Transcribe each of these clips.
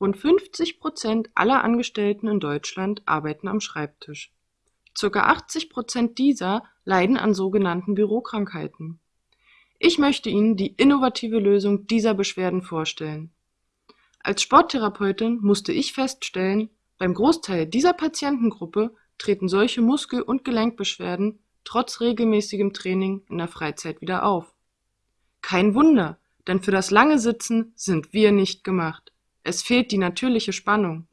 Rund 50 Prozent aller Angestellten in Deutschland arbeiten am Schreibtisch. Circa 80 Prozent dieser leiden an sogenannten Bürokrankheiten. Ich möchte Ihnen die innovative Lösung dieser Beschwerden vorstellen. Als Sporttherapeutin musste ich feststellen, beim Großteil dieser Patientengruppe treten solche Muskel- und Gelenkbeschwerden trotz regelmäßigem Training in der Freizeit wieder auf. Kein Wunder, denn für das lange Sitzen sind wir nicht gemacht. Es fehlt die natürliche Spannung.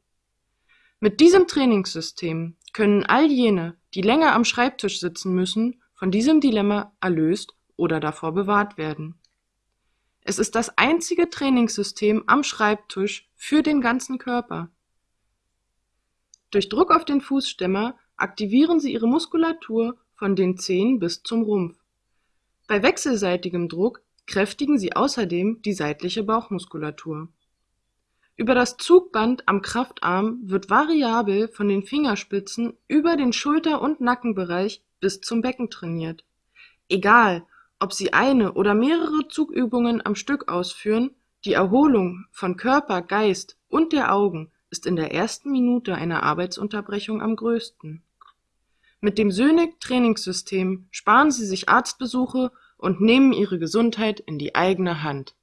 Mit diesem Trainingssystem können all jene, die länger am Schreibtisch sitzen müssen, von diesem Dilemma erlöst oder davor bewahrt werden. Es ist das einzige Trainingssystem am Schreibtisch für den ganzen Körper. Durch Druck auf den Fußstemmer aktivieren Sie Ihre Muskulatur von den Zehen bis zum Rumpf. Bei wechselseitigem Druck kräftigen Sie außerdem die seitliche Bauchmuskulatur. Über das Zugband am Kraftarm wird variabel von den Fingerspitzen über den Schulter- und Nackenbereich bis zum Becken trainiert. Egal, ob Sie eine oder mehrere Zugübungen am Stück ausführen, die Erholung von Körper, Geist und der Augen ist in der ersten Minute einer Arbeitsunterbrechung am größten. Mit dem Sönig Trainingssystem sparen Sie sich Arztbesuche und nehmen Ihre Gesundheit in die eigene Hand.